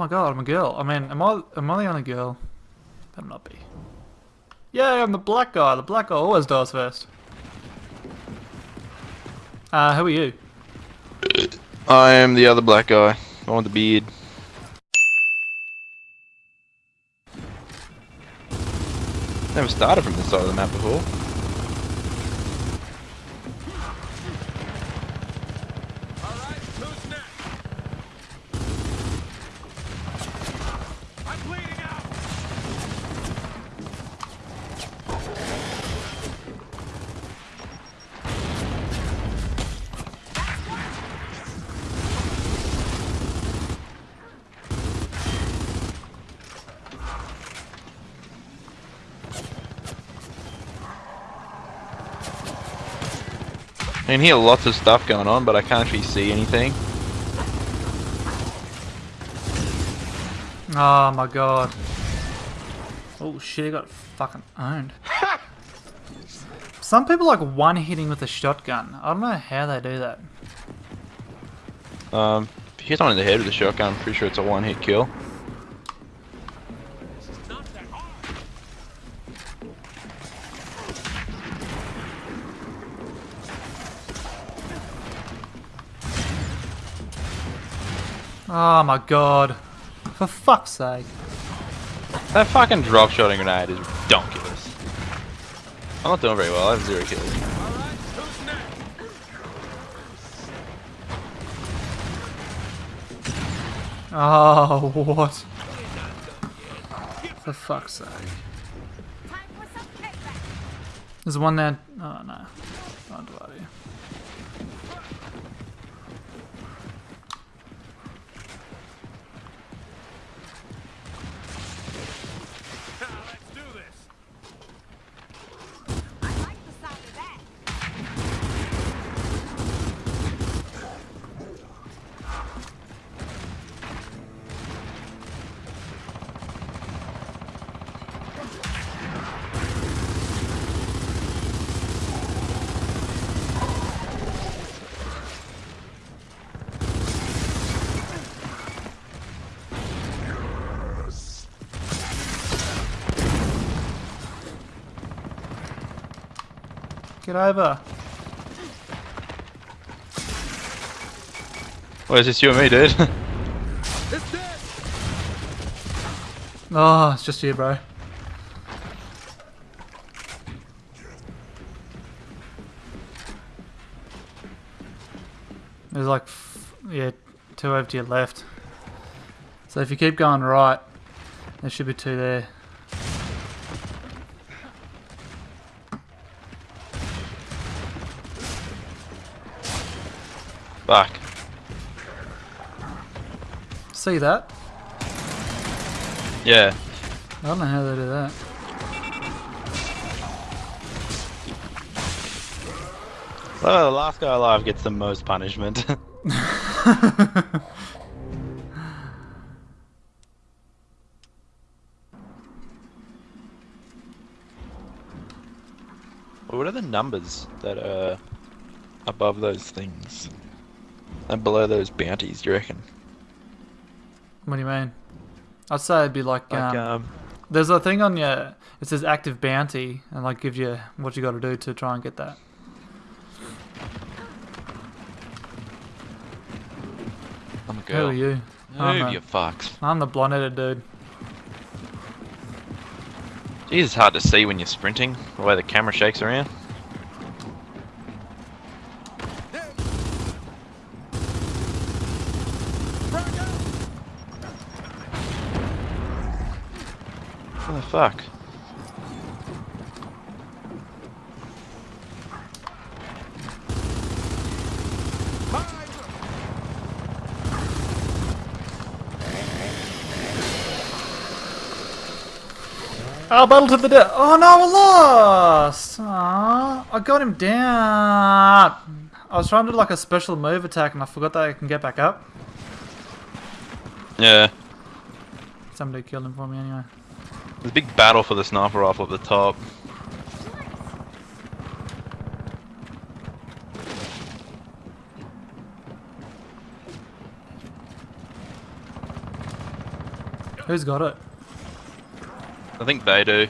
my god, I'm a girl. I mean, am I am I the only girl? Better not be. Yeah, I'm the black guy. The black guy always dies first. Uh, who are you? I am the other black guy. I want the beard. Never started from this side of the map before. I can hear lots of stuff going on, but I can't actually see anything. Oh my god. Oh shit, he got fucking owned. Some people like one hitting with a shotgun. I don't know how they do that. Um, if you hit someone in the head with a shotgun, I'm pretty sure it's a one-hit kill. Oh my god. For fuck's sake. That fucking drop shotting grenade is ridiculous. I'm not doing very well. I have zero kills. Alright, who's next? Oh, what? For fuck's sake. Time for some payback. There's one there. Oh no. Oh, bloody. Get over. What is this, you and me, dude? It's dead! Oh, it's just you, bro. There's like, f- yeah, two over to your left. So if you keep going right, there should be two there. Fuck. See that? Yeah. I don't know how they do that. Well, the last guy alive gets the most punishment. what are the numbers that are above those things? And below those bounties, do you reckon? What do you mean? I'd say it'd be like, Like, um, um, there's a thing on your, it says active bounty, and like gives you what you got to do to try and get that. I'm a Who are you? I'm Move, the- you fucks. I'm the blonde-headed dude. Jeez, it's hard to see when you're sprinting, the way the camera shakes around. What the fuck? Oh, battle to the death. Oh no, I lost. Aww, I got him down. I was trying to do like a special move attack, and I forgot that I can get back up. Yeah. Somebody killed him for me anyway. There's a big battle for the sniper rifle at the top. Who's got it? I think they do.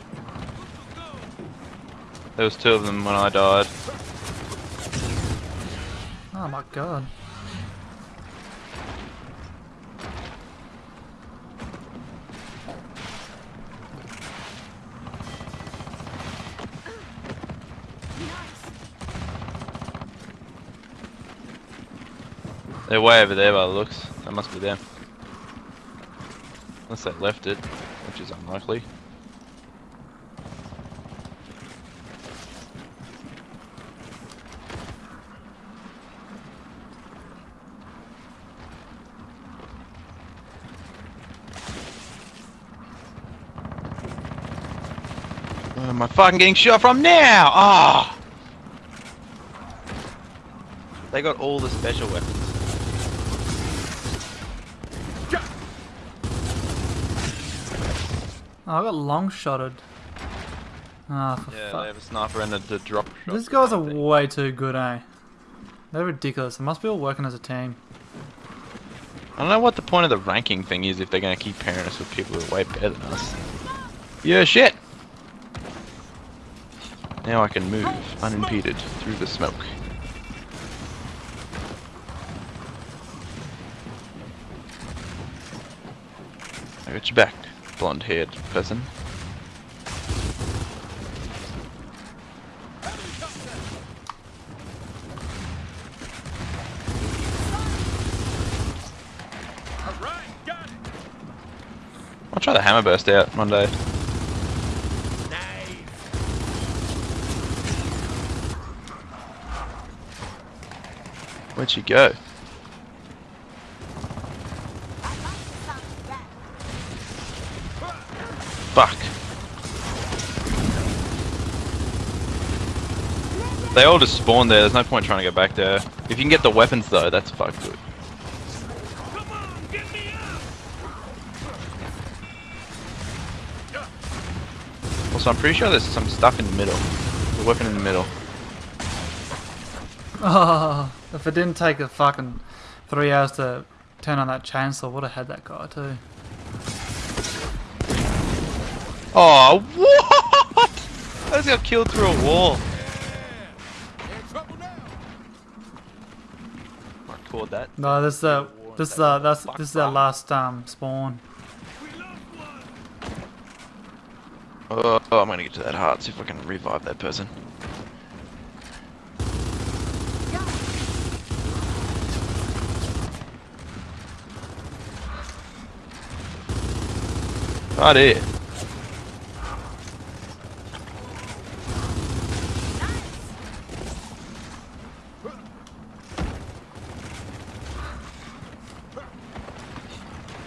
There was two of them when I died. Oh my god. They're way over there by the looks. That must be them. Unless they left it, which is unlikely. Where am I fucking getting shot from now? Ah! They got all the special weapons. Oh, I got long shotted. Ah, for Yeah, fuck. they have a sniper and a, the drop shot. These guys are way too good, eh? They're ridiculous. They must be all working as a team. I don't know what the point of the ranking thing is if they're going to keep pairing us with people who are way better than us. Yeah, shit! Now I can move unimpeded through the smoke. I got your back, blonde haired person. I'll try the hammer burst out one day. Where'd she go? They all just spawn there, there's no point trying to go back there. If you can get the weapons though, that's fucked good. Come on, get me up. Also, I'm pretty sure there's some stuff in the middle. The weapon in the middle. Oh, if it didn't take a fucking three hours to turn on that chainsaw, would have had that guy too. Oh, what? I just got killed through a wall. That. No, this is uh, this is that's this is our last um spawn. We lost one. Oh, oh, I'm gonna get to that heart, see if I can revive that person. Right here.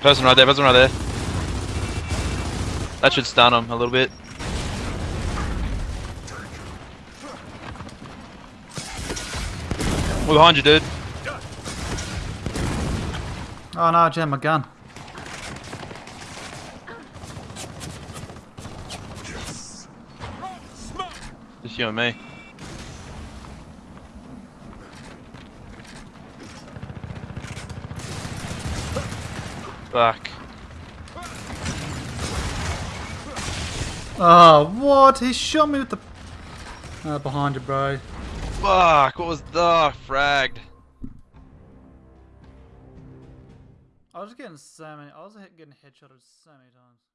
Person right there, person right there. That should stun him a little bit. We're behind you, dude. Oh no, I jammed my gun. Just you and me. Fuck. Oh, what? He shot me with the. Uh, behind you, bro. Fuck, what was the fragged? I was getting so many. I was getting headshotted so many times.